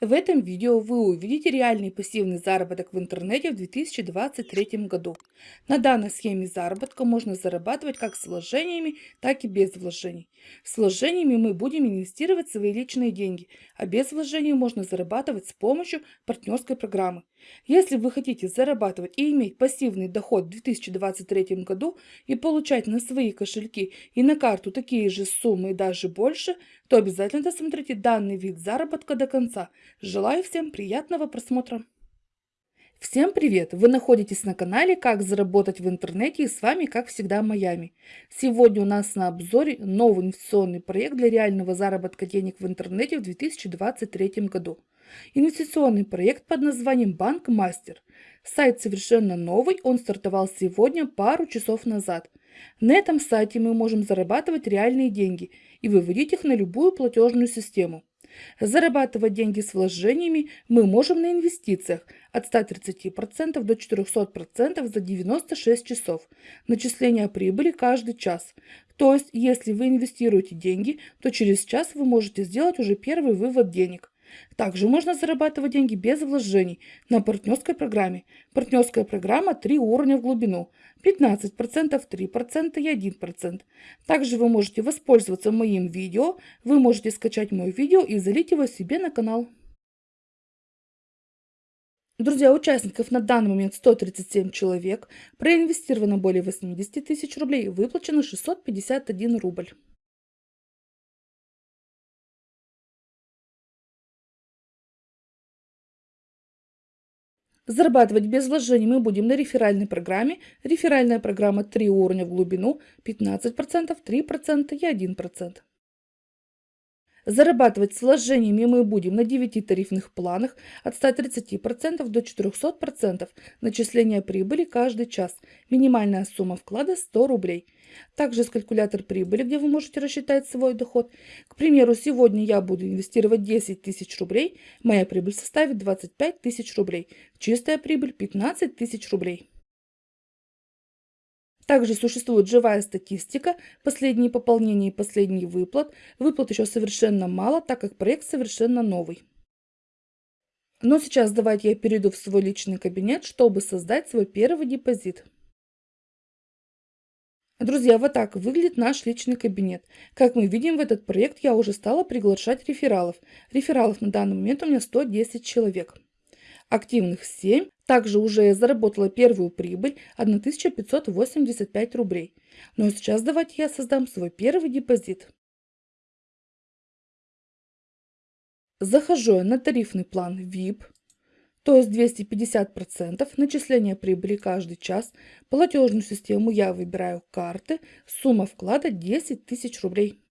В этом видео вы увидите реальный пассивный заработок в интернете в 2023 году. На данной схеме заработка можно зарабатывать как с вложениями, так и без вложений. С вложениями мы будем инвестировать свои личные деньги, а без вложений можно зарабатывать с помощью партнерской программы. Если вы хотите зарабатывать и иметь пассивный доход в 2023 году и получать на свои кошельки и на карту такие же суммы и даже больше, то обязательно досмотрите данный вид заработка до конца. Желаю всем приятного просмотра! Всем привет! Вы находитесь на канале «Как заработать в интернете» и с вами, как всегда, Майами. Сегодня у нас на обзоре новый инвестиционный проект для реального заработка денег в интернете в 2023 году. Инвестиционный проект под названием «Банк Мастер». Сайт совершенно новый, он стартовал сегодня пару часов назад. На этом сайте мы можем зарабатывать реальные деньги и выводить их на любую платежную систему. Зарабатывать деньги с вложениями мы можем на инвестициях от 130% до 400% за 96 часов. Начисление прибыли каждый час. То есть, если вы инвестируете деньги, то через час вы можете сделать уже первый вывод денег. Также можно зарабатывать деньги без вложений на партнерской программе. Партнерская программа 3 уровня в глубину. 15%, 3% и 1%. Также вы можете воспользоваться моим видео. Вы можете скачать мое видео и залить его себе на канал. Друзья, участников на данный момент 137 человек, проинвестировано более 80 тысяч рублей, выплачено 651 рубль. Зарабатывать без вложений мы будем на реферальной программе. Реферальная программа 3 уровня в глубину, 15%, 3% и 1%. Зарабатывать с вложениями мы будем на 9 тарифных планах от 130% до 400% начисления прибыли каждый час. Минимальная сумма вклада 100 рублей. Также есть калькулятор прибыли, где вы можете рассчитать свой доход. К примеру, сегодня я буду инвестировать 10 тысяч рублей, моя прибыль составит 25 тысяч рублей. Чистая прибыль 15 тысяч рублей. Также существует живая статистика, последние пополнения и последний выплат. Выплат еще совершенно мало, так как проект совершенно новый. Но сейчас давайте я перейду в свой личный кабинет, чтобы создать свой первый депозит. Друзья, вот так выглядит наш личный кабинет. Как мы видим, в этот проект я уже стала приглашать рефералов. Рефералов на данный момент у меня 110 человек. Активных 7. Также уже заработала первую прибыль 1585 рублей. Ну а сейчас давайте я создам свой первый депозит. Захожу я на тарифный план VIP, то есть 250% начисления прибыли каждый час. Платежную систему я выбираю карты, сумма вклада 10 тысяч рублей.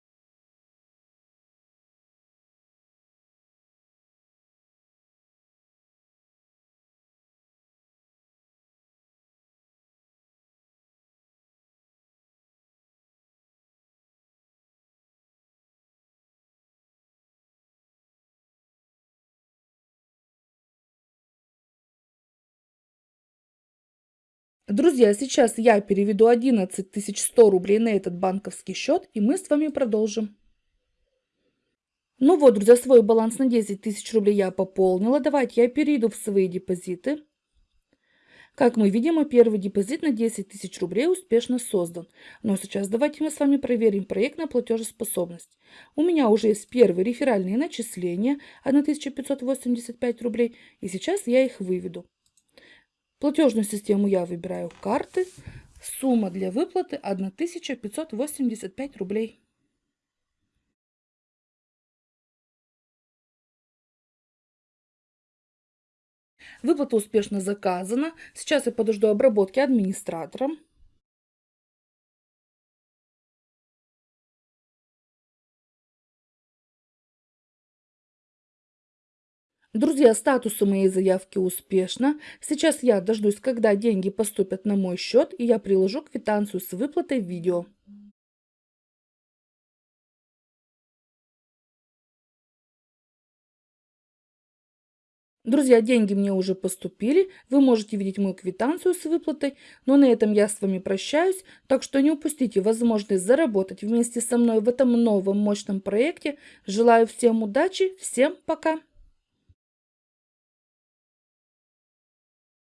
Друзья, сейчас я переведу 11 100 рублей на этот банковский счет, и мы с вами продолжим. Ну вот, друзья, свой баланс на 10 тысяч рублей я пополнила. Давайте я перейду в свои депозиты. Как мы видим, первый депозит на 10 тысяч рублей успешно создан. Но сейчас давайте мы с вами проверим проект на платежеспособность. У меня уже есть первые реферальные начисления 1585 рублей, и сейчас я их выведу. Платежную систему я выбираю карты. Сумма для выплаты 1585 рублей. Выплата успешно заказана. Сейчас я подожду обработки администратором. Друзья, статус у моей заявки успешно. Сейчас я дождусь, когда деньги поступят на мой счет, и я приложу квитанцию с выплатой видео. Друзья, деньги мне уже поступили, вы можете видеть мою квитанцию с выплатой, но на этом я с вами прощаюсь, так что не упустите возможность заработать вместе со мной в этом новом мощном проекте. Желаю всем удачи, всем пока!